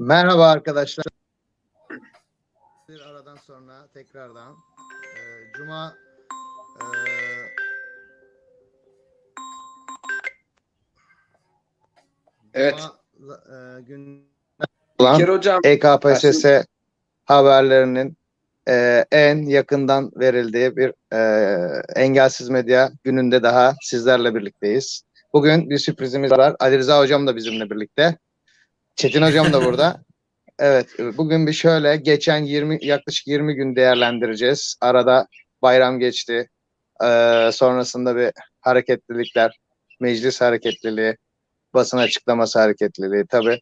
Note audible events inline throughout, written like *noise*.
Merhaba arkadaşlar. Bir aradan sonra tekrardan e, Cuma e, Evet. Cuma, e, gün olan hocam EKPSS haberlerinin e, en yakından verildiği bir e, engelsiz medya gününde daha sizlerle birlikteyiz. Bugün bir sürprizimiz var. Ali Rıza Hocam da bizimle birlikte. Çetin Hocam da burada. Evet, bugün bir şöyle geçen 20 yaklaşık 20 gün değerlendireceğiz. Arada bayram geçti. Ee, sonrasında bir hareketlilikler, meclis hareketliliği, basın açıklaması hareketliliği tabii.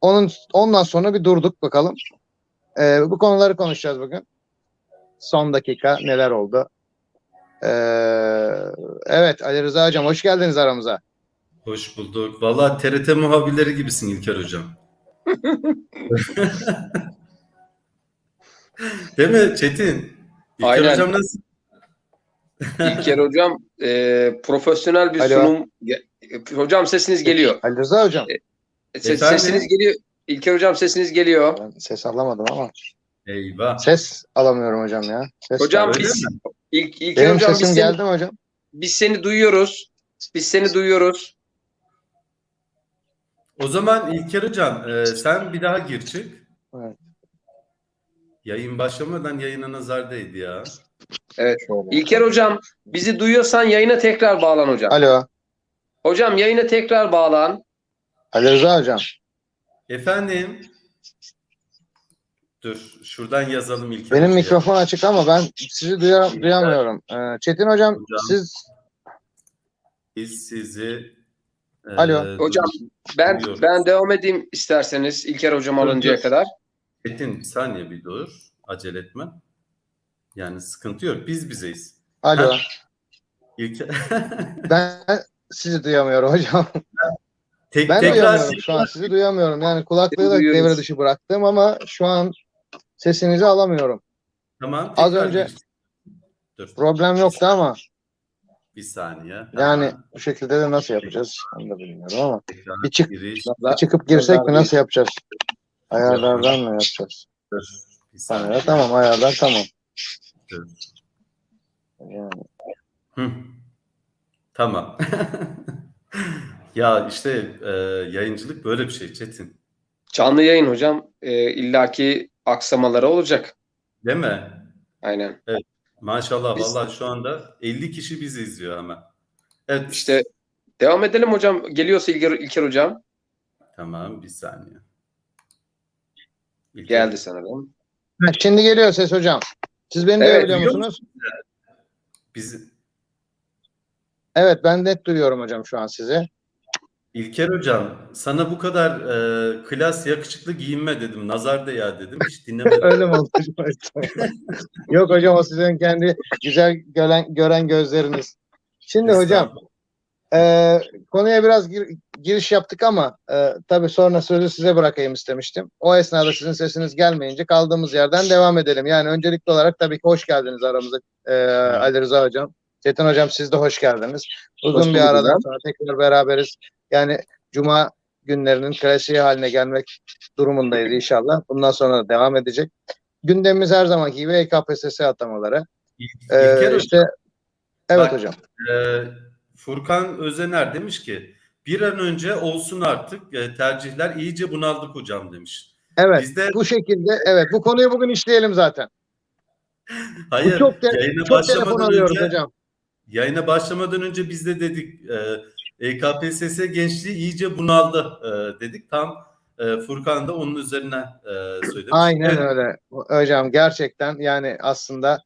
Onun ondan sonra bir durduk bakalım. Ee, bu konuları konuşacağız bugün. Son dakika neler oldu? Ee, evet Ali Rıza Hocam hoş geldiniz aramıza. Hoş bulduk. Valla TRT muhabirleri gibisin İlker Hocam. *laughs* Değil mi Çetin? İlker Aynen. Hocam nasıl? İlker hocam e, profesyonel bir Alo. sunum e, hocam sesiniz geliyor. Ali Rıza Hocam. Se- Efendim? sesiniz geliyor. İlker hocam sesiniz geliyor. Ben ses alamadım ama. Eyvah. Ses alamıyorum hocam ya. Ses Hocam biz mi? İlk, İlker Benim hocam biz sesim seni, geldi mi hocam? biz seni duyuyoruz. Biz seni duyuyoruz. O zaman İlker Hocam e, sen bir daha gir çık. Evet. Yayın başlamadan yayına nazar değdi ya. Evet. İlker hocam bizi duyuyorsan yayına tekrar bağlan hocam. Alo. Hocam yayına tekrar bağlan. Ali Rıza hocam. Efendim? Dur şuradan yazalım İlker Benim Hoca'ya. mikrofon açık ama ben sizi duya- duyamıyorum. Ee, Çetin hocam, Hocam. siz Biz sizi Alo. Hocam, Ben duyuyoruz. ben devam edeyim isterseniz İlker hocam Dur, alıncaya dur. kadar. Çetin bir saniye bir dur. Acele etme. Yani sıkıntı yok. Biz bizeyiz. alo. Ha. İlk *laughs* Ben sizi duyamıyorum hocam. Tek, Ben tekrar duyamıyorum şu an. Sizi duyamıyorum. Yani kulaklığı da devre dışı bıraktım ama şu an sesinizi alamıyorum. tamam. Az önce-. Dur. Problem yoktu ama Bir saniye. yani Hemen bu şekilde de nasıl yapacağız? Onu da bilmiyorum ama. tekrar Bir çık- giriş. Bir çıkıp girsek mi nasıl yapacağız? Ayarlardan mı yapacağız? Bir saniye. Ayarlar, tamam ayarlar tamam. Yani, Hı. Tamam. *laughs* ya işte e, yayıncılık böyle bir şey Çetin. Canlı yayın hocam. E, illaki aksamaları olacak. Değil mi? Aynen. Maşallah Biz- vallahi şu anda 50 kişi bizi izliyor hemen. Evet. İşte devam edelim hocam. Geliyorsa İlker, İlker hocam. Tamam bir saniye. İlker- Geldi sanırım. Ha, Şimdi geliyor ses hocam. Siz beni Evet, duyabiliyor duyuyor musunuz? Biz Evet ben net duyuyorum hocam şu an sizi. İlker hocam sana bu kadar e, klas yakışıklı giyinme dedim. Nazar değer dedim. Hiç dinlemedin. *laughs* Öyle mi oldu? *laughs* Yok hocam o sizin kendi güzel gören, gören gözleriniz. Şimdi hocam e, konuya biraz gir- giriş yaptık ama e, tabii sonra sözü size bırakayım istemiştim. O esnada sizin sesiniz gelmeyince kaldığımız yerden devam edelim. Yani öncelikli olarak tabii ki hoş geldiniz aramıza e, Ali Rıza hocam. Çetin hocam siz de hoş geldiniz. Uzun Hoş bir aradan sonra tekrar beraberiz. Yani Cuma günlerinin klasiği haline gelmek durumundayız inşallah. Bundan sonra da devam edecek. Gündemimiz her zamanki gibi E EKPSS atamaları. İl- Ee, İlker işte evet Bak- hocam. Ee, Furkan Özener demiş ki bir an önce olsun artık e, tercihler iyice bunaldık hocam demiş. Evet. Biz de Bu şekilde evet bu konuyu bugün işleyelim zaten. *laughs* hayır Bu çok te- yayına çok telefon alıyoruz önce hocam. yayına başlamadan önce biz de dedik e, EKPSS gençliği iyice bunaldı e, dedik. Tam e, Furkan da onun üzerine e, söylemiş. Aynen Evet, öyle. Hocam gerçekten yani aslında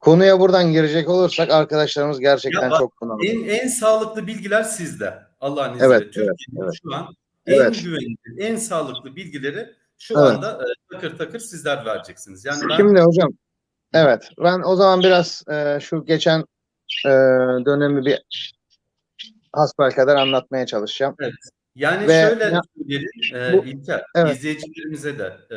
konuya buradan girecek olursak arkadaşlarımız gerçekten Ya çok bunalıyor. En, en sağlıklı bilgiler sizde. Allah'ın izniyle. Evet, evet, Türkiye'nin evet. şu an Evet. en güvenilir, en sağlıklı bilgileri şu Evet. anda e, takır takır sizler vereceksiniz. Yani ben Şimdi hocam evet ben o zaman biraz e, şu geçen e, dönemi bir hasbelkader anlatmaya çalışacağım. Yani Ve şöyle ya- e, Bu- İlker, Evet. izleyicilerimize de e,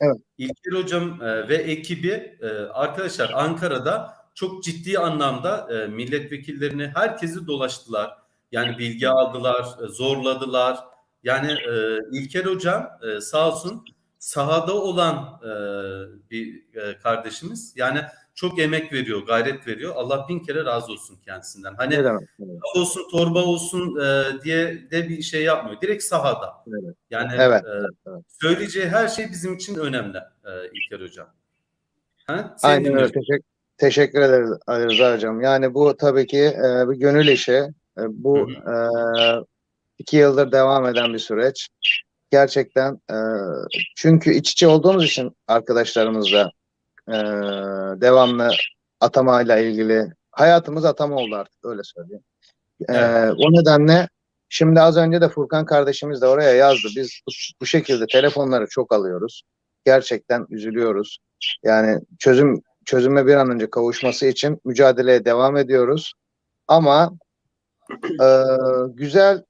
Evet. İlker Hocam e, ve ekibi e, arkadaşlar Ankara'da çok ciddi anlamda e, milletvekillerini herkesi dolaştılar. Yani bilgi aldılar, e, zorladılar. Yani e, İlker Hocam e, sağ olsun sahada olan e, bir e, kardeşimiz. Yani çok emek veriyor, gayret veriyor. Allah bin kere razı olsun kendisinden. Hani laf olsun, torba olsun e, diye de bir şey yapmıyor. Direkt sahada. Evet. Yani Evet, e, evet, evet. söyleyeceği her şey bizim için önemli e, İlker Hocam. Ha? Aynen öyle. Teşekkür, teşekkür ederiz Ali Rıza Hocam. Yani bu tabii ki e, bir gönül işi. E, bu e, iki yıldır devam eden bir süreç. Gerçekten e, çünkü iç içe olduğumuz için arkadaşlarımızla e, devamlı atamayla ilgili hayatımız atama oldu artık öyle söyleyeyim. E, Evet. O nedenle şimdi az önce de Furkan kardeşimiz de oraya yazdı. Biz bu, bu şekilde telefonları çok alıyoruz. Gerçekten üzülüyoruz. Yani çözüm çözüme bir an önce kavuşması için mücadeleye devam ediyoruz. Ama e, güzel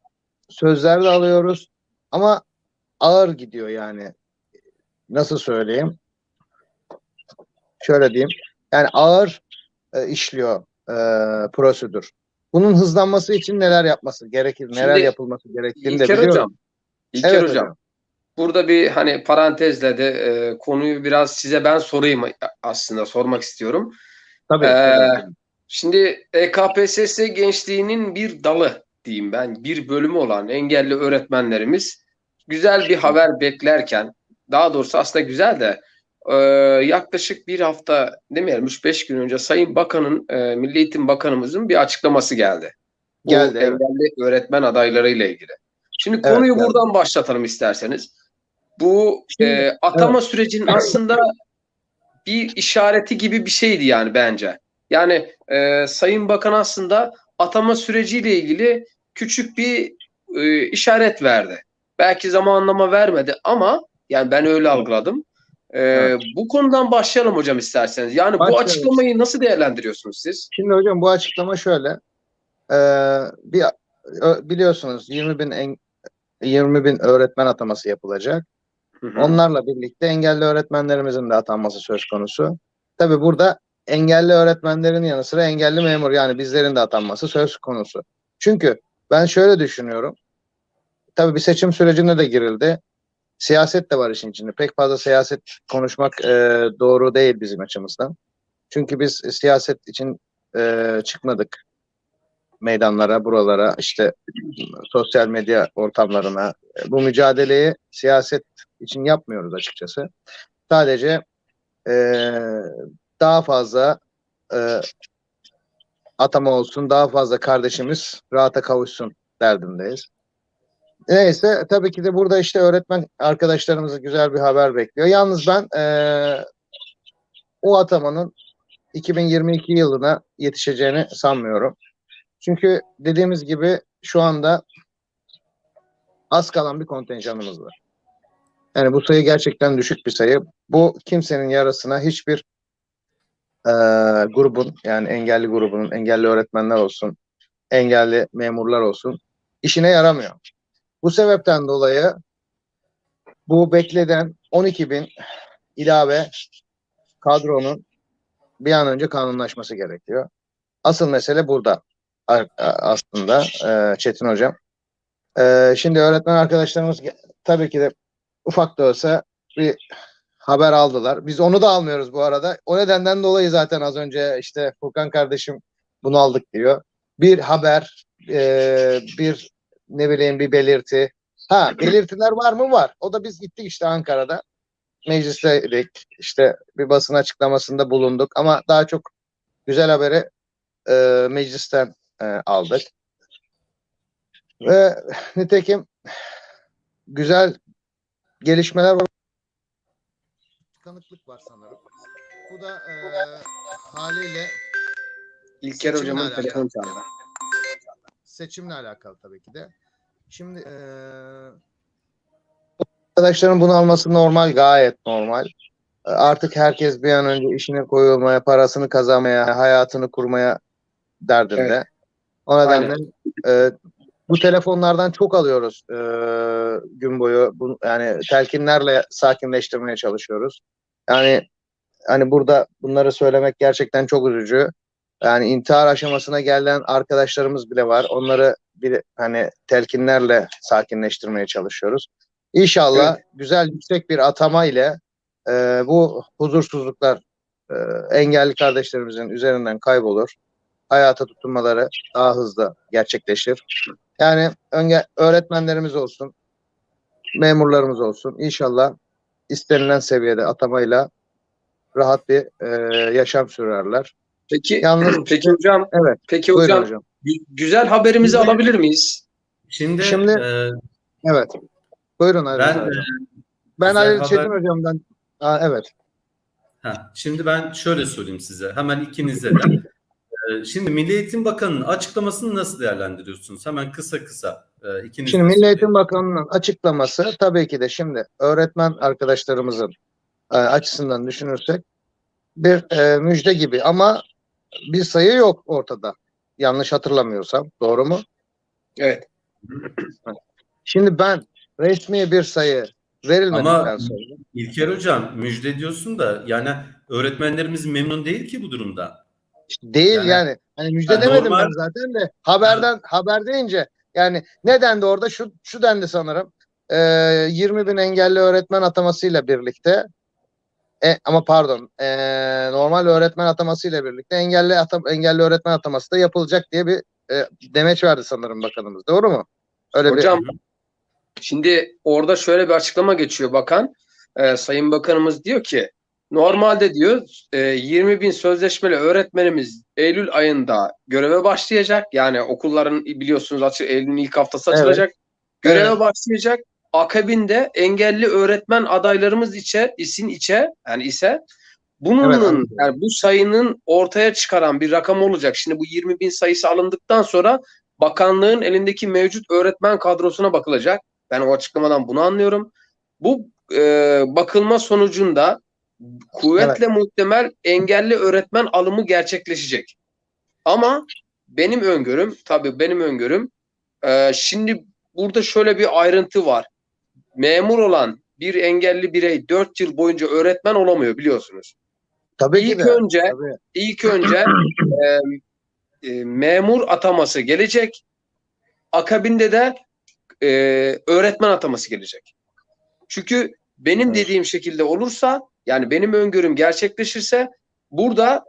sözler de alıyoruz. Ama ağır gidiyor yani. Nasıl söyleyeyim? Şöyle diyeyim. Yani ağır e, işliyor e, prosedür. Bunun hızlanması için neler yapması gerekir, neler Şimdi yapılması gerektiğini de İlker biliyorum. Hocam, İlker Evet hocam, hocam. burada bir hani parantezle de e, konuyu biraz size ben sorayım aslında sormak istiyorum. Tabii. Ee. Şimdi E EKPSS gençliğinin bir dalı diyeyim ben, bir bölümü olan engelli öğretmenlerimiz güzel bir haber beklerken, daha doğrusu aslında güzel de e, yaklaşık bir hafta demeyelim 3-5 gün önce Sayın Bakan'ın, e, Milli Eğitim Bakanımızın bir açıklaması geldi. Bu Geldi, evet. engelli öğretmen adaylarıyla ilgili. Şimdi Evet, konuyu geldi. buradan başlatalım isterseniz. Bu Şimdi, e, atama sürecinin aslında bir işareti gibi bir şeydi yani bence. Yani e, Sayın Bakan aslında atama süreciyle ilgili küçük bir e, işaret verdi. Belki zamanlama vermedi ama yani ben öyle algıladım. E, Evet. Bu konudan başlayalım hocam isterseniz. Yani bu Başlayalım. açıklamayı nasıl değerlendiriyorsunuz siz? Şimdi hocam bu açıklama şöyle. Ee, bir biliyorsunuz 20 bin en, 20 bin öğretmen ataması yapılacak. Hı hı. Onlarla birlikte engelli öğretmenlerimizin de atanması söz konusu. Tabii burada engelli öğretmenlerin yanı sıra engelli memur yani bizlerin de atanması söz konusu. Çünkü ben şöyle düşünüyorum. Tabii bir seçim sürecine de girildi. Siyaset de var işin içinde. Pek fazla siyaset konuşmak e, doğru değil bizim açımızdan. Çünkü biz siyaset için e, çıkmadık meydanlara, buralara, işte sosyal medya ortamlarına. E, Bu mücadeleyi siyaset için yapmıyoruz açıkçası. Sadece e, daha fazla e, atama olsun, daha fazla kardeşimiz rahata kavuşsun derdindeyiz. Neyse tabii ki de burada işte öğretmen arkadaşlarımızı güzel bir haber bekliyor. Yalnız ben e, o atamanın 2022 yılına yetişeceğini sanmıyorum. Çünkü dediğimiz gibi şu anda az kalan bir kontenjanımız var. Yani bu sayı gerçekten düşük bir sayı. Bu kimsenin yarasına hiçbir e, grubun yani engelli grubunun, engelli öğretmenler olsun, engelli memurlar olsun işine yaramıyor. Bu sebepten dolayı bu beklenen 12 bin ilave kadronun bir an önce kanunlaşması gerekiyor. Asıl mesele burada aslında e, Çetin Hocam. E, şimdi öğretmen arkadaşlarımız tabii ki de ufak da olsa bir haber aldılar. Biz onu da almıyoruz bu arada. O nedenden dolayı zaten az önce işte Furkan kardeşim bunu aldık diyor. Bir haber, e, bir ne bileyim bir belirti. Ha *clears throat* belirtiler var mı? Var. O da biz gittik işte Ankara'da. Meclisteydik. İşte bir basın açıklamasında bulunduk. Ama daha çok güzel haberi e, meclisten e, aldık. Ve nitekim güzel gelişmeler var. Tıkanıklık var sanırım. Bu da e, haliyle İlker hocamın telefonu çaldı. seçimle alakalı tabii ki de. Şimdi e, arkadaşların bunu alması normal, gayet normal. Artık herkes bir an önce işine koyulmaya, parasını kazanmaya, hayatını kurmaya derdinde. Evet. O nedenle e, bu telefonlardan çok alıyoruz e, gün boyu. Bu, yani telkinlerle sakinleştirmeye çalışıyoruz. Yani hani burada bunları söylemek gerçekten çok üzücü. Yani intihar aşamasına gelen arkadaşlarımız bile var. Onları bir hani telkinlerle sakinleştirmeye çalışıyoruz. İnşallah güzel yüksek bir atama ile e, bu huzursuzluklar e, engelli kardeşlerimizin üzerinden kaybolur. Hayata tutunmaları daha hızlı gerçekleşir. Yani önce öğretmenlerimiz olsun, memurlarımız olsun. İnşallah istenilen seviyede atamayla rahat bir e, yaşam sürerler. Peki Yalnız *clears throat* peki hocam evet. peki Buyurun hocam, hocam. gü- güzel haberimizi Şimdi- alabilir miyiz? Şimdi, Şimdi- e, Evet. Buyurun Ali ben Rıza e, hocam. Ben Ali haber- Çetin hocamdan Aa, evet. Ha, şimdi ben şöyle sorayım size hemen ikinize de. Ee, Şimdi Milli Eğitim Bakanı'nın açıklamasını nasıl değerlendiriyorsunuz? Hemen kısa kısa e, ikiniz Şimdi Milli. Eğitim Bakanı'nın açıklaması tabii ki de şimdi öğretmen arkadaşlarımızın e, açısından düşünürsek bir e, müjde gibi ama bir sayı yok ortada. Yanlış hatırlamıyorsam. Doğru mu? Evet. Şimdi ben resmi bir sayı verilmedikten Ama- sonra İlker Hocam müjde diyorsun da yani öğretmenlerimiz memnun değil ki bu durumda. Değil Yani- yani. Hani müjde Ha, demedim normal- ben zaten de haberden haber deyince yani ne dendi orada şu şu dendi sanırım. Ee, 20 bin engelli öğretmen atamasıyla birlikte e, ama pardon e, normal öğretmen atamasıyla birlikte engelli atam, engelli öğretmen ataması da yapılacak diye bir e, demeç verdi sanırım bakanımız. Doğru mu? Öyle Hocam şimdi orada şöyle bir açıklama geçiyor bakan. Ee, Sayın Bakanımız diyor ki normalde diyor e, 20 bin sözleşmeli öğretmenimiz Eylül ayında göreve başlayacak. Yani okulların biliyorsunuz açı, Eylül'ün ilk haftası Evet. açılacak. Göreve Evet. başlayacak. Akabinde engelli öğretmen adaylarımız içe, isin içe yani ise bunun Evet, yani bu sayının ortaya çıkaran bir rakam olacak. Şimdi bu 20 bin sayısı alındıktan sonra bakanlığın elindeki mevcut öğretmen kadrosuna bakılacak. Ben o açıklamadan bunu anlıyorum. Bu e, bakılma sonucunda kuvvetle muhtemel engelli öğretmen alımı gerçekleşecek. Ama benim öngörüm, tabii benim öngörüm, e, şimdi burada şöyle bir ayrıntı var. Memur olan bir engelli birey 4 yıl boyunca öğretmen olamıyor biliyorsunuz. tabii ki İlk de. önce Tabii. ilk önce *clears throat* e, e, memur ataması gelecek. Akabinde de e, öğretmen ataması gelecek. Çünkü benim Evet. dediğim şekilde olursa yani benim öngörüm gerçekleşirse burada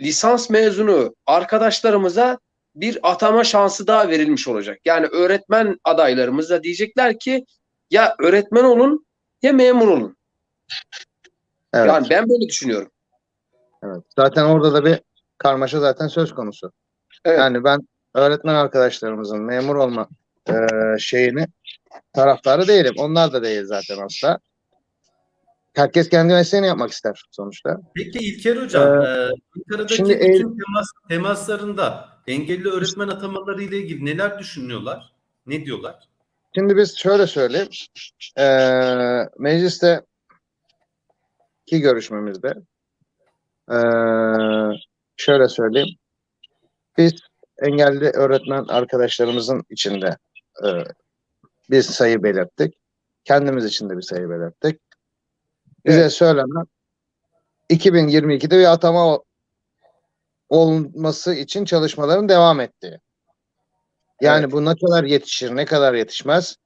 lisans mezunu arkadaşlarımıza bir atama şansı daha verilmiş olacak. Yani öğretmen adaylarımız da diyecekler ki ya öğretmen olun ya memur olun. Evet. Yani ben böyle düşünüyorum. Evet. Zaten orada da bir karmaşa zaten söz konusu. Evet. Yani ben öğretmen arkadaşlarımızın memur olma e, şeyini taraftarı değilim. Onlar da değil zaten asla. Herkes kendi mesleğini yapmak ister sonuçta. Peki İlker Hocam, Ee, e, Ankara'daki şimdi bütün el- temas, temaslarında engelli öğretmen atamaları ile ilgili neler düşünüyorlar? Ne diyorlar? Şimdi biz şöyle söyleyeyim. E, mecliste ki görüşmemizde e, şöyle söyleyeyim. Biz engelli öğretmen arkadaşlarımızın içinde e, bir sayı belirttik. Kendimiz için de bir sayı belirttik. Bize söylenen 2022'de bir atama ol- olması için çalışmaların devam ettiği. Yani Evet. bu ne kadar yetişir, ne kadar yetişmez.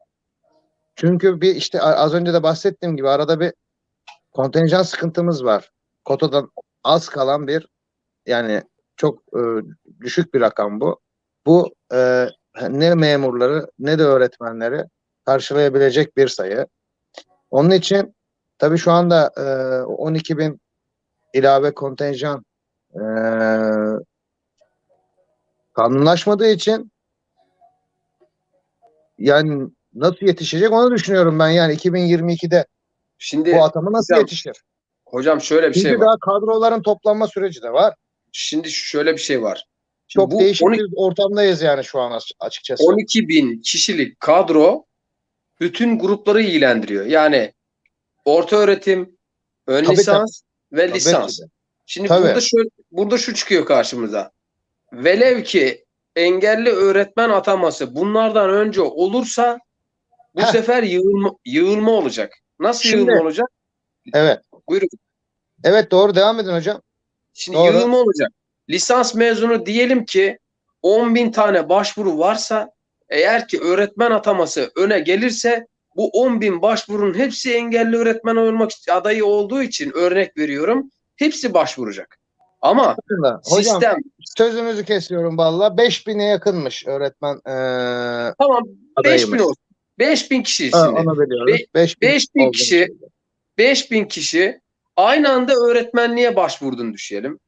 Çünkü bir işte az önce de bahsettiğim gibi arada bir kontenjan sıkıntımız var. Kotadan az kalan bir yani çok e, düşük bir rakam bu. Bu e, ne memurları ne de öğretmenleri karşılayabilecek bir sayı. Onun için tabii şu anda e, 12 bin ilave kontenjan e, kanunlaşmadığı için yani nasıl yetişecek onu düşünüyorum ben yani 2022'de Şimdi bu atama nasıl hocam, yetişir? hocam şöyle bir Çünkü şey var. daha kadroların toplanma süreci de var. Şimdi şöyle bir şey var. Şimdi Çok bu değişik 12, bir ortamdayız yani şu an as- açıkçası. 12 bin kişilik kadro bütün grupları ilgilendiriyor. Yani orta öğretim, ön Tabii, lisans ve Tabii lisans. ki. Şimdi Tabii. burada şu burada şu çıkıyor karşımıza. Velev ki engelli öğretmen ataması bunlardan önce olursa bu Heh. sefer yığılma, yığılma olacak. Nasıl Şimdi- yığılma olacak? Evet. Buyurun. Evet doğru devam edin hocam. Şimdi Doğru. yığılma olacak. Lisans mezunu diyelim ki 10 bin tane başvuru varsa eğer ki öğretmen ataması öne gelirse bu 10 bin başvurunun hepsi engelli öğretmen olmak adayı olduğu için örnek veriyorum. Hepsi başvuracak. Ama Hocam sistem sözünüzü kesiyorum valla. 5000'e yakınmış öğretmen e, tamam 5 bin adayımız. olsun. 5 bin kişi Ha, şimdi. onu biliyoruz. Be- 5000 5000 olduğunu kişi- söyledi. 5000 kişi aynı anda öğretmenliğe başvurduğunu düşünelim.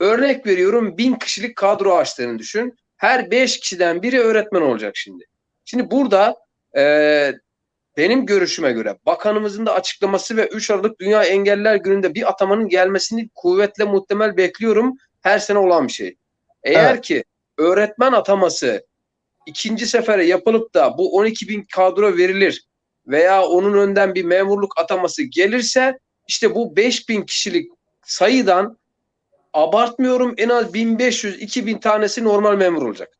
Örnek veriyorum 1000 kişilik kadro açtığını düşün. Her 5 kişiden biri öğretmen olacak şimdi. Şimdi burada e, benim görüşüme göre bakanımızın da açıklaması ve 3 Aralık Dünya Engelliler Günü'nde bir atamanın gelmesini kuvvetle muhtemel bekliyorum. Her sene olan bir şey. Eğer Evet. ki öğretmen ataması ikinci sefere yapılıp da bu 12 bin kadro verilir veya onun önden bir memurluk ataması gelirse işte bu 5000 kişilik sayıdan abartmıyorum en az 1500-2000 tanesi normal memur olacak.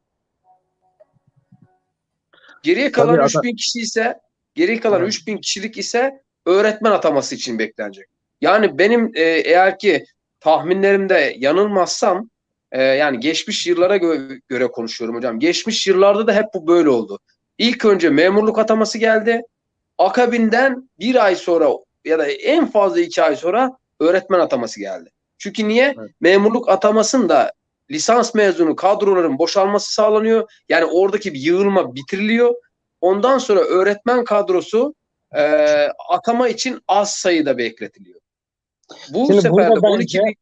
Geriye kalan Tabii 3000 kişi ise geriye kalan Evet. 3000 kişilik ise öğretmen ataması için beklenecek. Yani benim e, eğer ki tahminlerimde yanılmazsam e, yani geçmiş yıllara gö- göre konuşuyorum hocam. Geçmiş yıllarda da hep bu böyle oldu. İlk önce memurluk ataması geldi. Akabinden bir ay sonra ya da en fazla iki ay sonra öğretmen ataması geldi. Çünkü niye? Evet. Memurluk atamasında lisans mezunu kadroların boşalması sağlanıyor. Yani oradaki bir yığılma bitiriliyor. Ondan sonra öğretmen kadrosu e, atama için az sayıda bekletiliyor. Bu Şimdi sefer de bence- 12 bin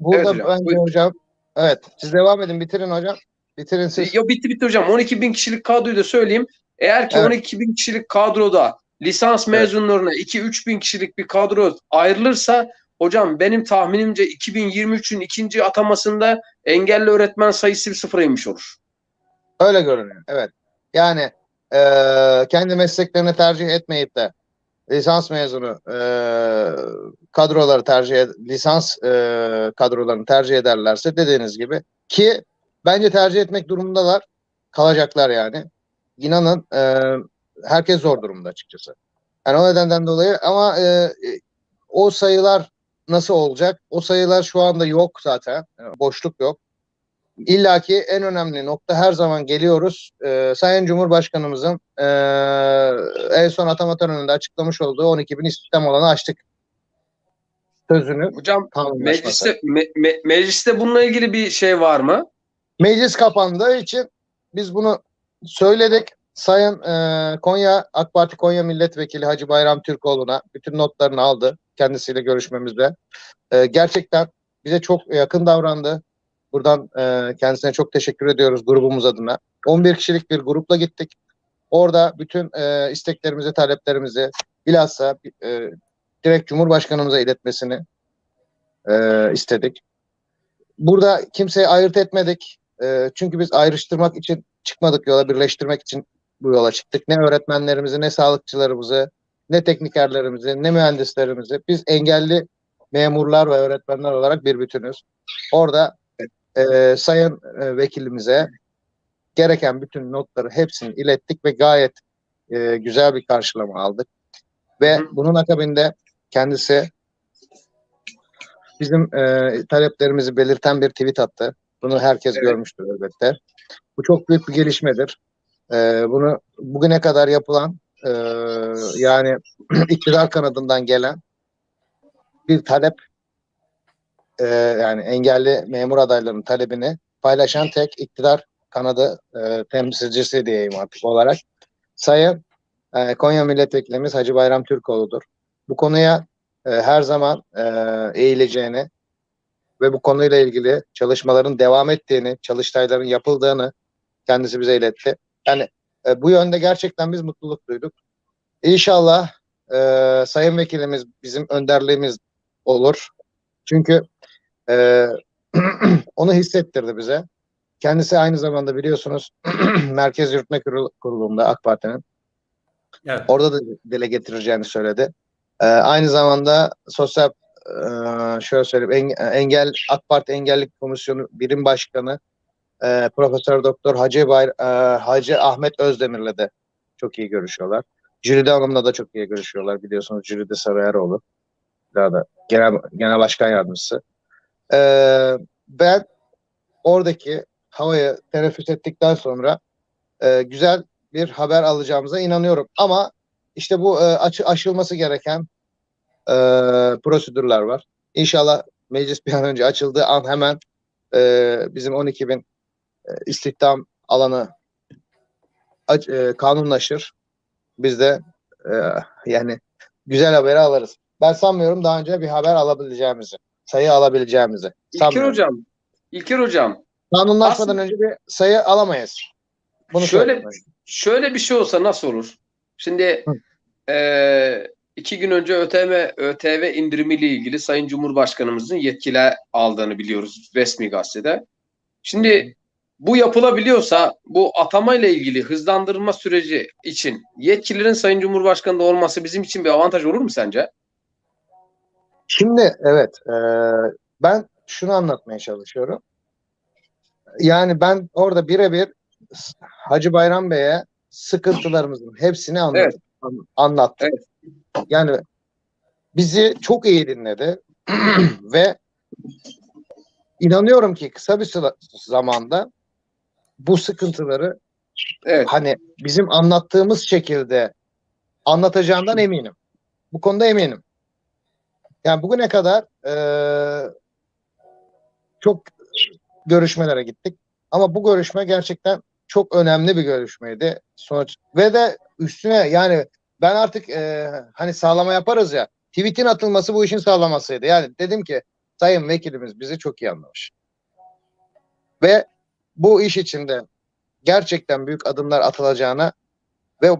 Burada Evet hocam, bence buyurun. hocam evet siz devam edin bitirin hocam. Bitirin siz. Yo bitti bitti hocam. 12 bin kişilik kadroyu da söyleyeyim. Eğer ki Evet. 12 bin kişilik kadroda lisans Evet. mezunlarına 2-3 bin kişilik bir kadro ayrılırsa hocam benim tahminimce 2023'ün ikinci atamasında engelli öğretmen sayısı bir sıfıra inmiş olur. Öyle görünüyor. Evet. Yani eee, kendi mesleklerini tercih etmeyip de lisans mezunu eee, kadroları tercih lisans eee, kadrolarını tercih ederlerse dediğiniz gibi ki bence tercih etmek durumundalar. Kalacaklar yani. İnanın eee, herkes zor durumda açıkçası. Yani o nedenden dolayı ama eee, o sayılar nasıl olacak? O sayılar şu anda yok zaten. Boşluk yok. İlla ki en önemli nokta her zaman geliyoruz. Ee, Sayın Cumhurbaşkanımızın ee, en son atama töreninde açıklamış olduğu 12 bin istihdam olanı açtık sözünü Hocam mecliste, me- me- mecliste bununla ilgili bir şey var mı? Meclis kapandığı için biz bunu söyledik. Sayın ee, Konya AK Parti Konya Milletvekili Hacı Bayram Türkoğlu'na bütün notlarını aldı kendisiyle görüşmemizde. Ee, gerçekten bize çok yakın davrandı. Buradan ee, kendisine çok teşekkür ediyoruz grubumuz adına. 11 kişilik bir grupla gittik. Orada bütün ee, isteklerimizi, taleplerimizi bilhassa ee, direkt Cumhurbaşkanımıza iletmesini ee, istedik. Burada kimseyi ayırt etmedik. Ee, çünkü biz ayrıştırmak için çıkmadık yola, birleştirmek için bu yola çıktık. Ne öğretmenlerimizi, ne sağlıkçılarımızı, ne teknikerlerimizi, ne mühendislerimizi. Biz engelli memurlar ve öğretmenler olarak bir bütünüz. Orada e, sayın e, vekilimize gereken bütün notları hepsini ilettik ve gayet e, güzel bir karşılama aldık. Ve bunun akabinde kendisi bizim e, taleplerimizi belirten bir tweet attı. Bunu herkes Evet. görmüştür elbette. Bu çok büyük bir gelişmedir. E, bunu bugüne kadar yapılan e, yani *clears throat* iktidar kanadından gelen bir talep e, yani engelli memur adaylarının talebini paylaşan tek iktidar kanadı e, temsilcisi diyeyim artık olarak Sayın e, Konya Milletvekilimiz Hacı Bayram Türkoğlu'dur. Bu konuya e, her zaman e, eğileceğini ve bu konuyla ilgili çalışmaların devam ettiğini, çalıştayların yapıldığını kendisi bize iletti. Yani e, bu yönde gerçekten biz mutluluk duyduk. İnşallah e, Sayın Vekilimiz bizim önderliğimiz olur. Çünkü e, *clears throat* onu hissettirdi bize. Kendisi aynı zamanda biliyorsunuz *clears throat* Merkez Yürütme Kurulu- Kurulu'nda AK Parti'nin Evet. orada da dile getireceğini söyledi. Ee, aynı zamanda sosyal e, şöyle söyleyeyim eng- engel AK Parti Engellik Komisyonu Birim Başkanı e, Profesör Doktor Hacı Bayr e, Hacı Ahmet Özdemir'le de çok iyi görüşüyorlar. Jülide Hanım'la da çok iyi görüşüyorlar. Biliyorsunuz Jülide Sarıyeroğlu. Daha da genel, genel başkan yardımcısı. Ee, ben oradaki havayı teneffüs ettikten sonra e, güzel bir haber alacağımıza inanıyorum. Ama işte bu e, açı, aşılması gereken e, prosedürler var. İnşallah meclis bir an önce açıldığı an hemen e, bizim 12 bin e, istihdam alanı aç- e, kanunlaşır. Biz de e, yani güzel haberi alırız. Ben sanmıyorum daha önce bir haber alabileceğimizi, sayı alabileceğimizi. İlker hocam, İlker hocam Kanunlaşmadan Aslında- önce bir sayı alamayız. Bunu Şöyle- şöyle bir şey olsa nasıl olur? Şimdi Hı. eee, iki gün önce ÖTV, ÖTV indirimiyle ilgili Sayın Cumhurbaşkanımızın yetkiler aldığını biliyoruz resmi gazetede. Şimdi bu yapılabiliyorsa bu atamayla ilgili hızlandırma süreci için yetkililerin Sayın Cumhurbaşkanı'nda olması bizim için bir avantaj olur mu sence? Şimdi evet e, ben şunu anlatmaya çalışıyorum. Yani ben orada birebir Hacı Bayram Bey'e sıkıntılarımızın hepsini anlattım. Evet. an- anlattım. Yani bizi çok iyi dinledi *clears throat* ve inanıyorum ki kısa bir zamanda bu sıkıntıları Evet. hani bizim anlattığımız şekilde anlatacağından eminim. Bu konuda eminim. Yani bugüne kadar eee, çok görüşmelere gittik. Ama bu görüşme gerçekten çok önemli bir görüşmeydi. Sonuç ve de üstüne yani ben artık eee, hani sağlama yaparız ya. Tweet'in atılması bu işin sağlamasıydı. Yani dedim ki sayın vekilimiz bizi çok iyi anlamış. Ve bu iş içinde gerçekten büyük adımlar atılacağına ve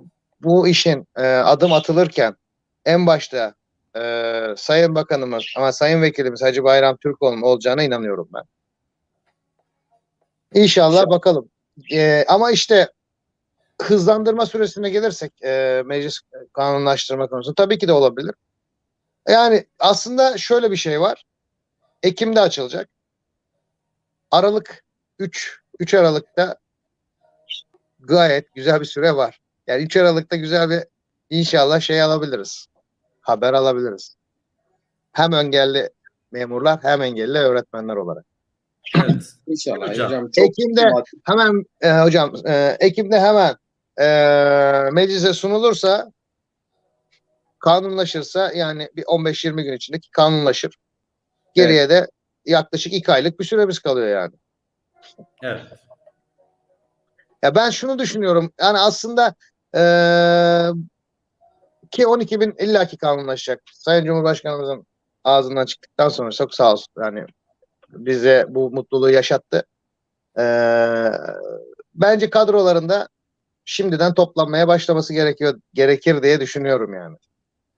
bu işin e, adım atılırken en başta e, Sayın Bakanımız ama Sayın Vekilimiz Hacı Bayram Türkoğlu olacağına inanıyorum ben. İnşallah bakalım. E, ama işte hızlandırma süresine gelirsek e, meclis kanunlaştırma konusunda tabii ki de olabilir. Yani aslında şöyle bir şey var. Ekim'de açılacak. Aralık 3 3 Aralık'ta gayet güzel bir süre var. Yani 3 Aralık'ta güzel bir inşallah şey alabiliriz. Haber alabiliriz. Hem engelli memurlar hem engelli öğretmenler olarak. Evet. İnşallah Hocam. hocam. çok Ekim'de hemen e, hocam e, Ekim'de hemen e, meclise sunulursa kanunlaşırsa yani bir 15-20 gün içinde ki kanunlaşır. Geriye de yaklaşık 2 aylık bir süremiz kalıyor yani. Evet. Ya ben şunu düşünüyorum. Yani aslında eee, ki 12 bin illaki kanunlaşacak. Sayın Cumhurbaşkanımızın ağzından çıktıktan sonra çok sağ olsun. Yani bize bu mutluluğu yaşattı. Eee, bence kadrolarında şimdiden toplanmaya başlaması gerekiyor gerekir diye düşünüyorum yani.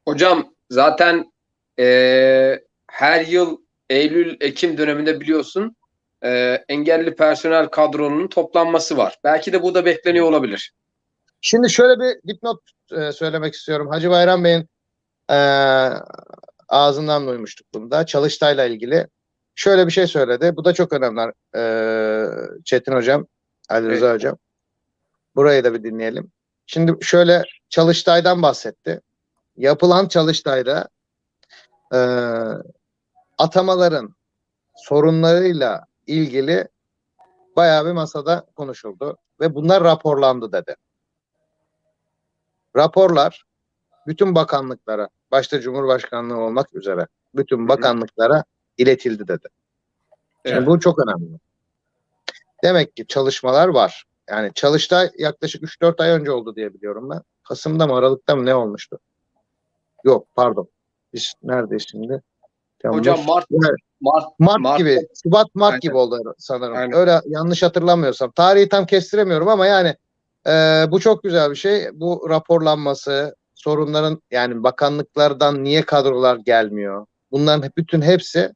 Hocam zaten eee, her yıl Eylül-Ekim döneminde biliyorsun eee, engelli personel kadronun toplanması var. Belki de bu da bekleniyor olabilir. Şimdi şöyle bir dipnot e, söylemek istiyorum. Hacı Bayram Bey'in e, ağzından duymuştuk bunu da. Çalıştay'la ilgili şöyle bir şey söyledi. Bu da çok önemli. E, Çetin Hocam, Ali Rıza Evet. Hocam. Burayı da bir dinleyelim. Şimdi şöyle Çalıştay'dan bahsetti. Yapılan Çalıştay'da e, atamaların sorunlarıyla ilgili bayağı bir masada konuşuldu ve bunlar raporlandı dedi. Raporlar bütün bakanlıklara, başta Cumhurbaşkanlığı olmak üzere bütün bakanlıklara iletildi dedi. Şimdi Evet. bu çok önemli. Demek ki çalışmalar var. Yani Çalıştay yaklaşık 3-4 ay önce oldu diye biliyorum ben. Kasım'da mı Aralık'ta mı ne olmuştu? Yok pardon. Biz neredeyiz şimdi? Temmuz. Hocam Mart Evet. Mart Mart, Mart- gibi, Şubat Mart Aynen. gibi oldu sanırım. Aynen. Öyle yanlış hatırlamıyorsam. Tarihi tam kestiremiyorum ama yani e, bu çok güzel bir şey. Bu raporlanması, sorunların yani bakanlıklardan niye kadrolar gelmiyor? Bunların bütün hepsi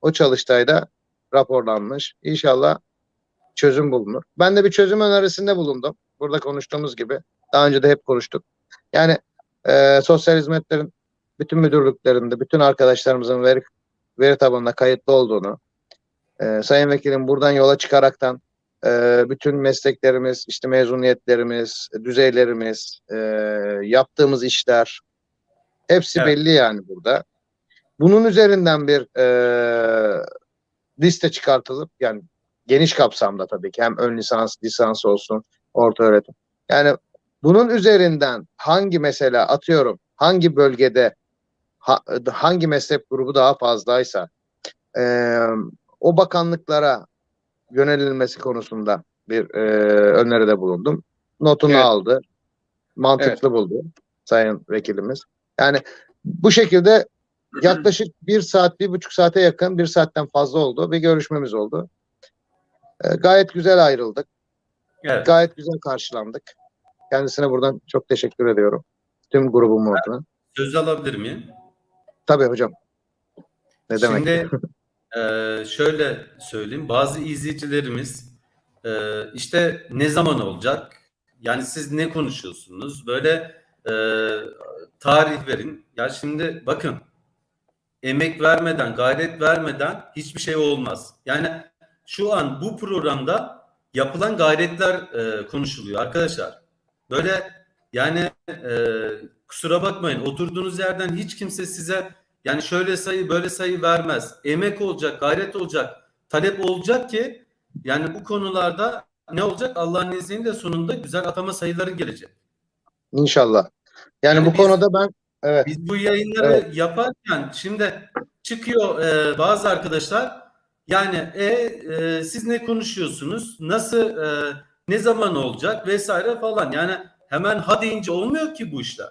o çalıştayda raporlanmış. İnşallah çözüm bulunur. Ben de bir çözüm önerisinde bulundum. Burada konuştuğumuz gibi. Daha önce de hep konuştuk. Yani e, sosyal hizmetlerin bütün müdürlüklerinde, bütün arkadaşlarımızın veri veri tabanına kayıtlı olduğunu, e, Sayın Vekilim buradan yola çıkaraktan e, bütün mesleklerimiz, işte mezuniyetlerimiz, düzeylerimiz, e, yaptığımız işler hepsi Evet. belli yani burada. Bunun üzerinden bir e, liste çıkartılıp yani geniş kapsamda tabii ki hem ön lisans, lisans olsun, Orta öğretim. Yani bunun üzerinden hangi mesela atıyorum hangi bölgede ha- hangi meslek grubu daha fazlaysa eee, o bakanlıklara yönelilmesi konusunda bir eee öneride bulundum. Notunu Evet. aldı. Mantıklı buldu sayın vekilimiz. Yani bu şekilde yaklaşık bir saat, bir buçuk saate yakın, bir saatten fazla oldu. Bir görüşmemiz oldu. Eee, gayet güzel ayrıldık. Evet. Gayet güzel karşılandık. Kendisine buradan çok teşekkür ediyorum. Tüm grubumun adına. Söz alabilir miyim? Tabii hocam. Ne demek? Şimdi *laughs* e, şöyle söyleyeyim. Bazı izleyicilerimiz e, işte ne zaman olacak? Yani siz ne konuşuyorsunuz? Böyle e, tarih verin. Ya şimdi bakın emek vermeden, gayret vermeden hiçbir şey olmaz. Yani şu an bu programda yapılan gayretler e, konuşuluyor arkadaşlar. Böyle yani e, kusura bakmayın oturduğunuz yerden hiç kimse size yani şöyle sayı böyle sayı vermez. Emek olacak, gayret olacak, talep olacak ki yani bu konularda ne olacak? Allah'ın izniyle sonunda güzel atama sayıları gelecek. İnşallah. Yani, Yani bu biz- konuda ben evet Biz bu yayınları Evet. yaparken şimdi çıkıyor e, bazı arkadaşlar yani e, e, siz ne konuşuyorsunuz? Nasıl e, ne zaman olacak vesaire falan. Yani hemen ha deyince olmuyor ki bu işler.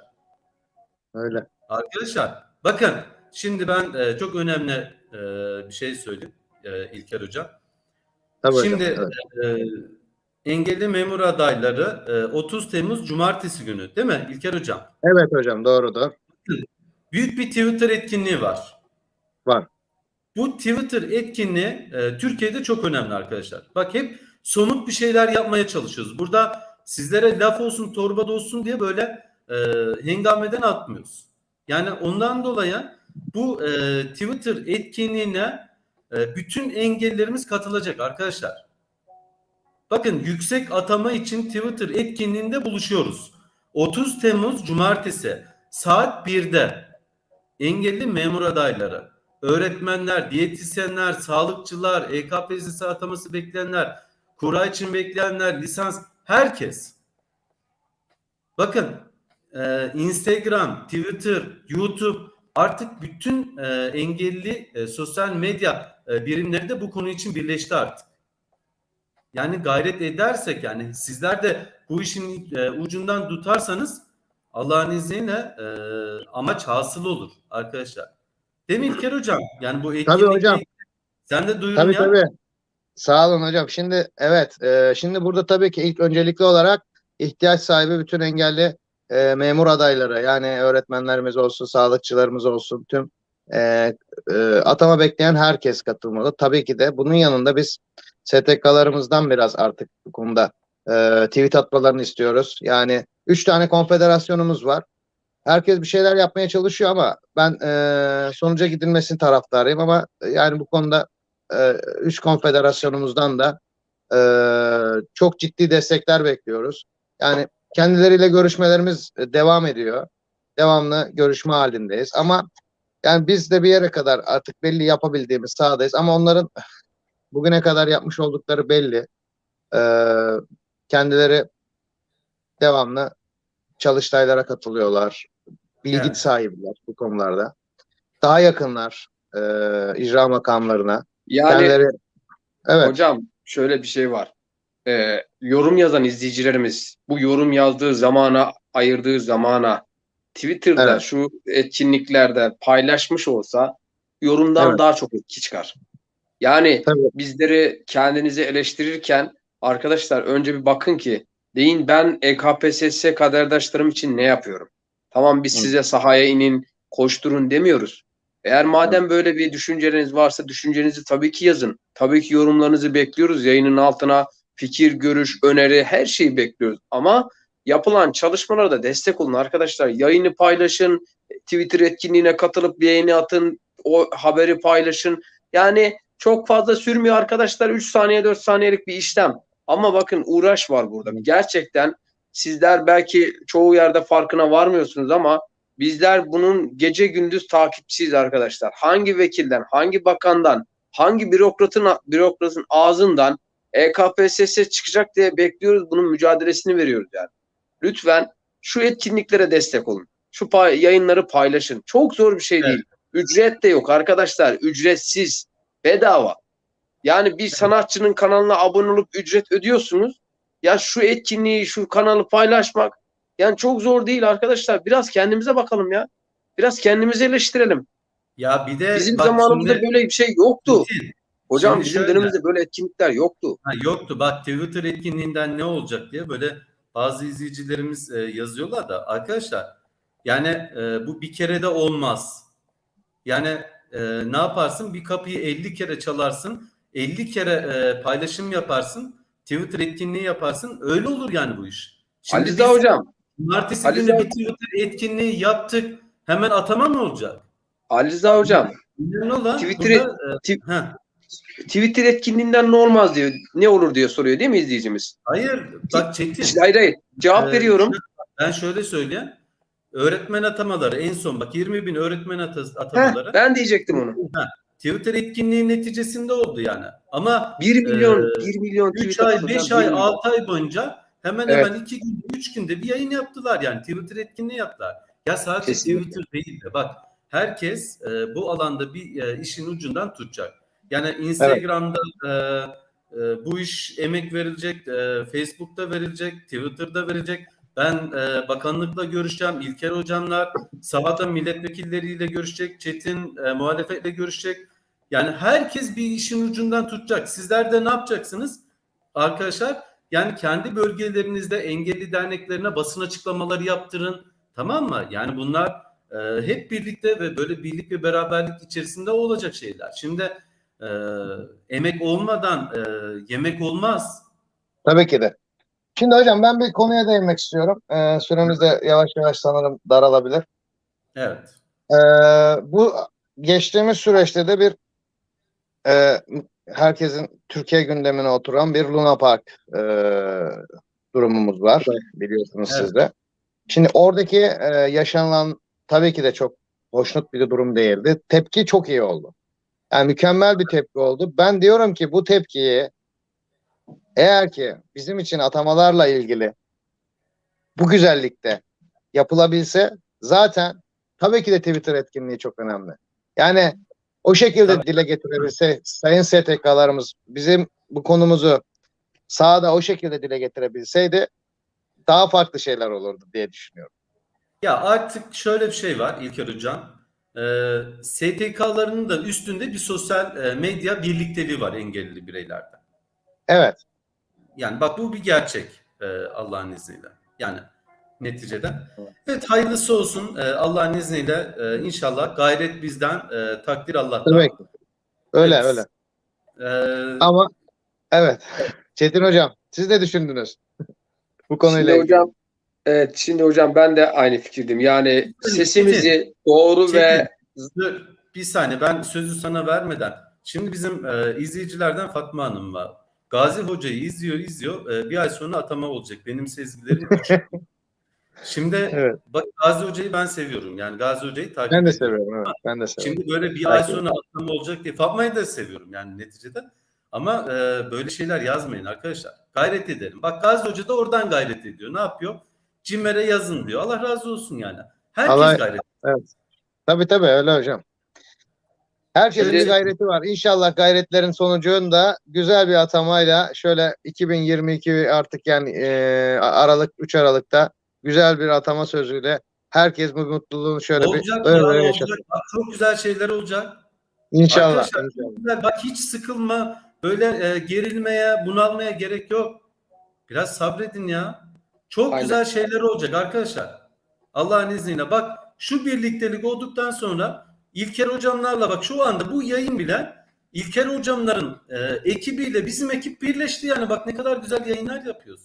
öyle. Arkadaşlar bakın şimdi ben e, çok önemli e, bir şey söyleyeyim e, İlker Hocam. Tabii hocam, Şimdi evet. e, engelli memur adayları e, 30 Temmuz Cumartesi günü değil mi İlker Hocam? Evet hocam doğrudur. Büyük bir Twitter etkinliği var. Var. Bu Twitter etkinliği e, Türkiye'de çok önemli arkadaşlar. Bak hep somut bir şeyler yapmaya çalışıyoruz. Burada sizlere laf olsun, torba da olsun diye böyle e, hengameden atmıyoruz. Yani ondan dolayı bu e, Twitter etkinliğine e, bütün engellerimiz katılacak arkadaşlar. Bakın yüksek atama için Twitter etkinliğinde buluşuyoruz. 30 Temmuz Cumartesi saat 1'de engelli memur adayları, öğretmenler, diyetisyenler, sağlıkçılar, EKPSS ataması bekleyenler, kura için bekleyenler, lisans, herkes. Bakın e, Instagram, Twitter, YouTube artık bütün e, engelli e, sosyal medya e, birimleri de bu konu için birleşti artık. Yani gayret edersek yani sizler de bu işin e, ucundan tutarsanız Allah'ın izniyle e, amaç hasıl olur arkadaşlar. Mi İlker Hocam? Yani bu etkinlik hocam. Sen de duyurun Tabii ya. tabii. Sağ olun hocam. Şimdi evet, e, şimdi burada tabii ki ilk öncelikli olarak ihtiyaç sahibi bütün engelli e, memur adayları yani öğretmenlerimiz olsun, sağlıkçılarımız olsun, tüm e, e, atama bekleyen herkes katılmalı. Tabii ki de bunun yanında biz STK'larımızdan biraz artık bu konuda e, tweet atmalarını istiyoruz. Yani üç tane konfederasyonumuz var. Herkes bir şeyler yapmaya çalışıyor ama ben e, sonuca gidilmesini taraftarıyım ama e, yani bu konuda e, üç konfederasyonumuzdan da e, çok ciddi destekler bekliyoruz. Yani kendileriyle görüşmelerimiz e, devam ediyor. Devamlı görüşme halindeyiz ama yani biz de bir yere kadar artık belli yapabildiğimiz sahadayız ama onların *laughs* bugüne kadar yapmış oldukları belli. E, kendileri devamlı çalıştaylara katılıyorlar. Bilgi Evet. sahibiler bu konularda. Daha yakınlar e, icra makamlarına. Yani Kendileri evet hocam şöyle bir şey var. Ee, yorum yazan izleyicilerimiz bu yorum yazdığı zamana, ayırdığı zamana Twitter'da Evet. şu etkinliklerde paylaşmış olsa yorumdan Evet. daha çok etki çıkar. Yani Tabii. bizleri kendinizi eleştirirken arkadaşlar önce bir bakın ki deyin ben E EKPSS kaderdaşlarım için ne yapıyorum? Tamam biz Hı. size sahaya inin, koşturun demiyoruz. Eğer madem böyle bir düşünceleriniz varsa düşüncenizi tabii ki yazın. Tabii ki yorumlarınızı bekliyoruz. Yayının altına fikir, görüş, öneri her şeyi bekliyoruz. Ama yapılan çalışmalara da destek olun arkadaşlar. Yayını paylaşın, Twitter etkinliğine katılıp yayını atın, o haberi paylaşın. Yani çok fazla sürmüyor arkadaşlar. 3 saniye 4 saniyelik bir işlem. Ama bakın uğraş var burada. Gerçekten sizler belki çoğu yerde farkına varmıyorsunuz ama bizler bunun gece gündüz takipçisiyiz arkadaşlar. Hangi vekilden, hangi bakandan, hangi bürokratın bürokratın ağzından EKPSS çıkacak diye bekliyoruz. Bunun mücadelesini veriyoruz yani. Lütfen şu etkinliklere destek olun. Şu pay- yayınları paylaşın. Çok zor bir şey Evet. değil. Ücret de yok arkadaşlar. Ücretsiz. Bedava. Yani bir sanatçının kanalına abone olup ücret ödüyorsunuz. Ya şu etkinliği, şu kanalı paylaşmak yani çok zor değil arkadaşlar. Biraz kendimize bakalım ya. Biraz kendimizi eleştirelim. Ya bir de Bizim zamanımızda şimdi- böyle bir şey yoktu. Metin, Hocam şimdi bizim şöyle. dönemimizde böyle etkinlikler yoktu. Ha, yoktu. Bak Twitter etkinliğinden ne olacak diye böyle bazı izleyicilerimiz e, yazıyorlar da arkadaşlar yani e, bu bir kere de olmaz. Yani e, ne yaparsın? Bir kapıyı 50 kere çalarsın. 50 kere e, paylaşım yaparsın. Twitter etkinliği yaparsın. Öyle olur yani bu iş. Şimdi Ali biz hocam, cumartesi Ali günü bir Twitter etkinliği yaptık. Hemen atama mı olacak? Ali Rıza hocam Önemli olan Twitter'e- burada, e, Twitter etkinliğinden ne olmaz diyor. Ne olur diyor soruyor değil mi izleyicimiz? hayır bak Çetin. İşte hayır hayır. Cevap Ee, veriyorum. Ben şöyle söyleyeyim. Öğretmen atamaları en son bak 20 bin öğretmen ata- Heh, atamaları ben diyecektim onu. Twitter etkinliği neticesinde oldu yani. Ama 1 milyon, Ee, 1 milyon 3 tweet ay, atılacak, 5 bir ay, milyon. 6 ay boyunca hemen Evet. hemen 2 gün, 3 günde bir yayın yaptılar yani. Twitter etkinliği yaptılar. Ya sadece Kesinlikle. Twitter değil de bak herkes e, bu alanda bir e, işin ucundan tutacak. Yani Instagram'da e, e, bu iş emek verilecek, e, Facebook'ta verilecek, Twitter'da verilecek. Ben e, bakanlıkla görüşeceğim, İlker hocamlar, sahada milletvekilleriyle görüşecek, Çetin e, muhalefetle görüşecek. Yani herkes bir işin ucundan tutacak. Sizler de ne yapacaksınız? Arkadaşlar yani kendi bölgelerinizde engelli derneklerine basın açıklamaları yaptırın. Tamam mı? Yani bunlar e, hep birlikte ve böyle birlik ve beraberlik içerisinde olacak şeyler. Şimdi e, emek olmadan e, yemek olmaz. Tabii ki de. Şimdi hocam ben bir konuya değinmek istiyorum. Ee, süremiz de yavaş yavaş sanırım daralabilir. Evet. Ee, bu geçtiğimiz süreçte de bir e, herkesin Türkiye gündemine oturan bir Luna Park e, durumumuz var. Biliyorsunuz Evet. siz de. Şimdi oradaki e, yaşanılan tabii ki de çok hoşnut bir durum değildi. Tepki çok iyi oldu. Yani mükemmel bir tepki oldu. Ben diyorum ki bu tepkiyi eğer ki bizim için atamalarla ilgili bu güzellikte yapılabilse zaten tabii ki de Twitter etkinliği çok önemli. Yani o şekilde Tabii. dile getirebilse sayın STK'larımız bizim bu konumuzu sahada o şekilde dile getirebilseydi daha farklı şeyler olurdu diye düşünüyorum. Ya artık şöyle bir şey var İlker Hocam. Ee, STK'larının da üstünde bir sosyal e, medya birlikteliği var engelli bireylerde. Evet. Yani bak bu bir gerçek e, Allah'ın izniyle. Yani neticede. Evet. Evet hayırlısı olsun e, Allah'ın izniyle e, inşallah gayret bizden e, takdir Allah'tan. Ki. Öyle Evet. öyle. E, Ama evet. Çetin hocam siz ne düşündünüz? *laughs* bu konuyla Şimdi ilgili. hocam evet şimdi hocam ben de aynı fikirdim. Yani sesimizi doğru ve Dur, bir saniye ben sözü sana vermeden. Şimdi bizim e, izleyicilerden Fatma Hanım var. Gazi Hoca'yı izliyor izliyor. E, bir ay sonra atama olacak. Benim sezgilerim. *laughs* Şimdi Evet. bak Gazi Hoca'yı ben seviyorum. Yani Gazi Hoca'yı takip Ben de ediyorum. seviyorum. Evet. Ben de seviyorum. Şimdi böyle bir ay sonra atama olacak diye Fatma'yı da seviyorum yani neticede. Ama e, böyle şeyler yazmayın arkadaşlar. Gayret edelim. Bak Gazi Hoca da oradan gayret ediyor. Ne yapıyor? Cimer'e yazın diyor. Allah razı olsun yani. Herkes Allah- gayret Tabii tabii öyle hocam. Herkesin bir gayreti var. İnşallah gayretlerin sonucunda güzel bir atamayla şöyle 2022 artık yani e, Aralık 3 Aralık'ta güzel bir atama sözüyle herkes bu mutluluğunu şöyle bir Olacak öyle ya, böyle olacak. yaşasın. Bak, çok güzel şeyler olacak. İnşallah. Arkadaşlar, inşallah. Bak hiç sıkılma, böyle e, gerilmeye, bunalmaya gerek yok. Biraz sabredin ya. Çok Aynen. güzel şeyler olacak arkadaşlar. Allah'ın izniyle. Bak şu birliktelik olduktan sonra İlker hocamlarla bak şu anda bu yayın bile İlker hocamların e, ekibiyle bizim ekip birleşti yani. Bak ne kadar güzel yayınlar yapıyoruz.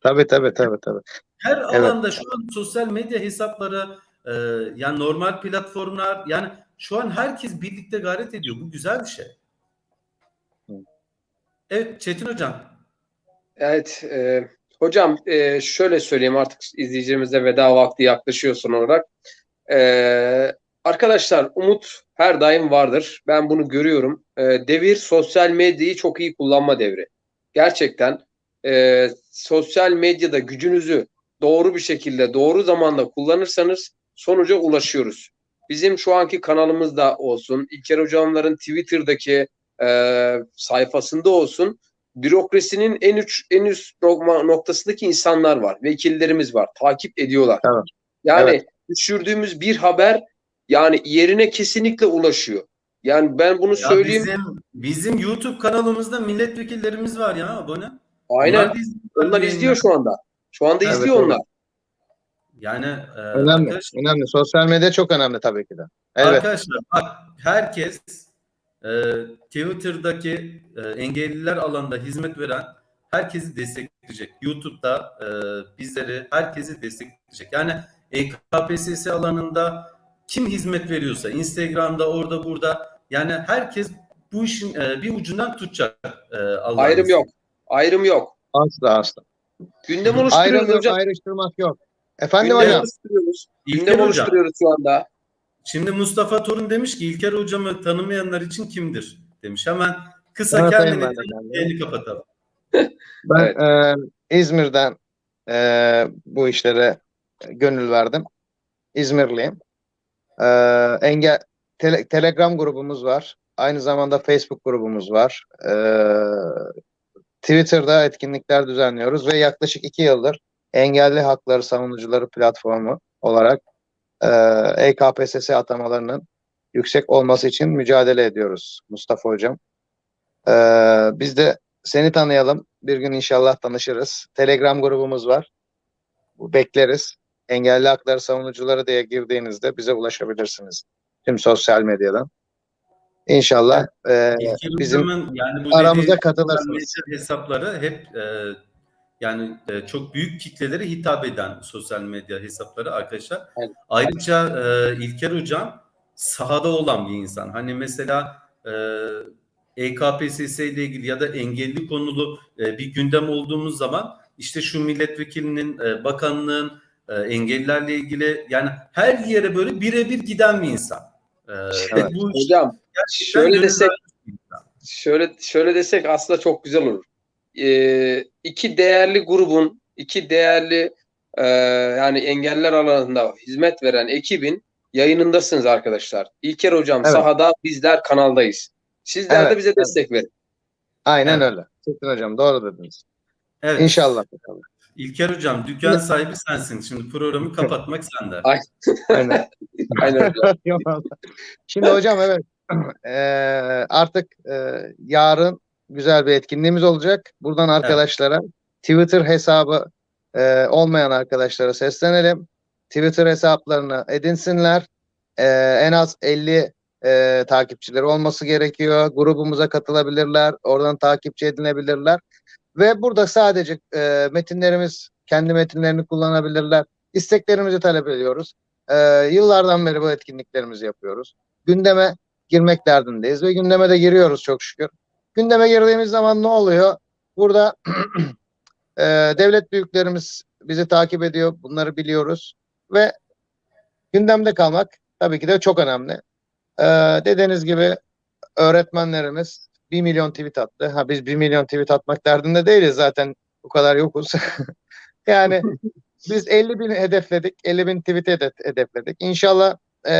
Tabii tabii tabii tabii. Her Evet. alanda şu an sosyal medya hesapları e, yani normal platformlar yani şu an herkes birlikte gayret ediyor. Bu güzel bir şey. Evet Çetin hocam. Evet, e, hocam e, şöyle söyleyeyim artık izleyicilerimize veda vakti yaklaşıyor son olarak. E, arkadaşlar umut her daim vardır. Ben bunu görüyorum. E, devir sosyal medyayı çok iyi kullanma devri. gerçekten e, sosyal medyada gücünüzü doğru bir şekilde doğru zamanda kullanırsanız sonuca ulaşıyoruz. Bizim şu anki kanalımızda olsun, İlker Hocamların Twitter'daki e, sayfasında olsun bürokrasinin en üç en üst noktasındaki insanlar var, vekillerimiz var, takip ediyorlar. Evet. Yani Evet. düşürdüğümüz bir haber yani yerine kesinlikle ulaşıyor. Yani ben bunu Ya söyleyeyim. bizim bizim YouTube kanalımızda milletvekillerimiz var ya abone. Aynen. Onlar. Onlar izliyor şu anda. Şu anda Evet, izliyor evet. onlar. Yani e, Önemli. arkadaşlar, Önemli. Sosyal medya çok önemli tabii ki de. Evet. arkadaşlar bak herkes e, Twitter'daki e, engelliler alanında hizmet veren herkesi destekleyecek. YouTube'da e, bizleri herkesi destekleyecek. Yani EKPSS alanında kim hizmet veriyorsa Instagram'da orada burada yani herkes bu işin e, bir ucundan tutacak. E, Allah'ın Ayrım izniyle. yok. Ayrım yok. Asla asla. Gündem Ayrım oluşturuyoruz yok, hocam. ayrıştırmak yok. Efendim Gündem hocam. oluşturuyoruz. İlker Gündem hocam. oluşturuyoruz şu anda. Şimdi Mustafa Torun demiş ki İlker hocamı tanımayanlar için kimdir demiş. Hemen kısa kendini yayını kapatalım. *laughs* Ben Evet. e, İzmir'den e, bu işlere gönül verdim. İzmirliyim. E, engel tele- Telegram grubumuz var. Aynı zamanda Facebook grubumuz var. E, Twitter'da etkinlikler düzenliyoruz ve yaklaşık iki yıldır engelli hakları savunucuları platformu olarak EKPSS atamalarının yüksek olması için mücadele ediyoruz Mustafa Hocam. E, biz de seni tanıyalım. Bir gün inşallah tanışırız. Telegram grubumuz var. Bu Bekleriz. Engelli hakları savunucuları diye girdiğinizde bize ulaşabilirsiniz. Tüm sosyal medyadan. İnşallah e, İlker bizim yani bu aramıza katılırsınız. hesapları hep e, yani e, çok büyük kitlelere hitap eden sosyal medya hesapları arkadaşlar. Evet. Ayrıca e, İlker hocam sahada olan bir insan. Hani mesela e, EKPSS ile ilgili ya da engelli konulu e, bir gündem olduğumuz zaman işte şu milletvekilinin, e, bakanlığın e, engellilerle ilgili yani her yere böyle birebir giden bir insan. E, ve bu Hocam şöyle desek- şöyle şöyle desek aslında çok güzel olur. Ee, iki değerli grubun, iki değerli e, yani engeller alanında hizmet veren ekibin yayınındasınız arkadaşlar. İlker hocam Evet. sahada, bizler kanaldayız. Sizler de Evet, bize destek verin. Aynen Evet. öyle. Çetin Hocam doğru dediniz. Evet. İnşallah. bakalım. İlker hocam dükkan sahibi sensin. Şimdi programı kapatmak sende. Ay. *laughs* Aynen. *laughs* Aynen. *laughs* Şimdi hocam evet Eee, *clears throat* artık eee, yarın güzel bir etkinliğimiz olacak. Buradan arkadaşlara Twitter hesabı eee, olmayan arkadaşlara seslenelim. Twitter hesaplarını edinsinler. Eee, en az 50 eee, takipçileri olması gerekiyor. Grubumuza katılabilirler. Oradan takipçi edinebilirler. Ve burada sadece eee, metinlerimiz kendi metinlerini kullanabilirler. İsteklerimizi talep ediyoruz. Eee, yıllardan beri bu etkinliklerimizi yapıyoruz. Gündeme girmek derdindeyiz ve gündeme de giriyoruz çok şükür. Gündeme girdiğimiz zaman ne oluyor? Burada *clears throat* e, devlet büyüklerimiz bizi takip ediyor. Bunları biliyoruz. Ve gündemde kalmak tabii ki de çok önemli. E, dediğiniz gibi öğretmenlerimiz 1 milyon tweet attı. Ha biz 1 milyon tweet atmak derdinde değiliz zaten. Bu kadar yokuz. *laughs* yani biz 50 bin hedefledik. 50 bin tweet hedef- hedefledik. İnşallah e,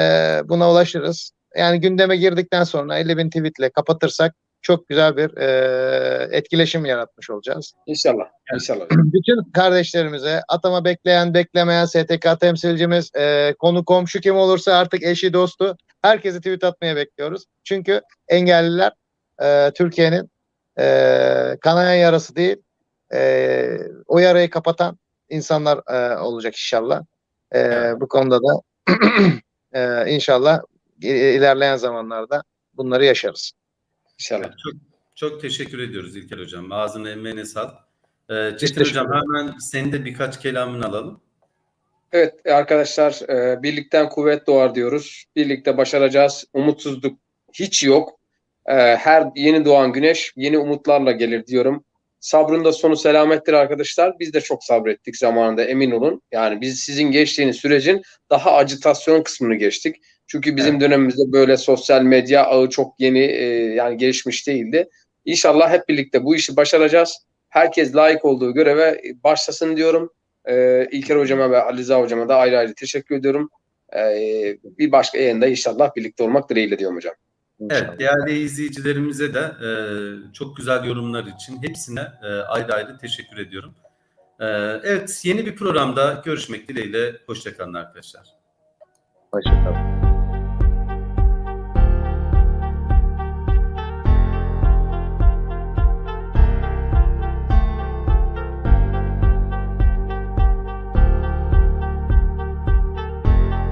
buna ulaşırız. Yani gündeme girdikten sonra 50 bin tweetle kapatırsak çok güzel bir e, etkileşim yaratmış olacağız. İnşallah. İnşallah. Bütün kardeşlerimize atama bekleyen beklemeyen STK temsilcimiz e, konu komşu kim olursa artık eşi dostu herkesi tweet atmaya bekliyoruz. Çünkü engelliler e, Türkiye'nin e, kanayan yarası değil e, o yarayı kapatan insanlar e, olacak inşallah. E, Evet. Bu konuda da *clears throat* e, inşallah ilerleyen zamanlarda bunları yaşarız. İnşallah. Çok çok teşekkür ediyoruz İlker hocam. Ağzına emeğine sağlık. Ee, Çetin hocam hemen senin de birkaç kelamını alalım. Evet arkadaşlar e, birlikten kuvvet doğar diyoruz. Birlikte başaracağız. Umutsuzluk hiç yok. E, her yeni doğan güneş yeni umutlarla gelir diyorum. Sabrın da sonu selamettir arkadaşlar. Biz de çok sabrettik zamanında emin olun. Yani biz sizin geçtiğiniz sürecin daha acitasyon kısmını geçtik. Çünkü bizim dönemimizde böyle sosyal medya ağı çok yeni e, yani gelişmiş değildi. İnşallah hep birlikte bu işi başaracağız. Herkes layık olduğu göreve başlasın diyorum. Ee, İlker hocama ve Ali Rıza hocama da ayrı ayrı teşekkür ediyorum. Ee, bir başka yayında inşallah birlikte olmak dileğiyle diyorum hocam. Evet, değerli izleyicilerimize de e, çok güzel yorumlar için hepsine e, ayrı ayrı teşekkür ediyorum. E, evet, yeni bir programda görüşmek dileğiyle. Hoşçakalın arkadaşlar. Hoşçakalın.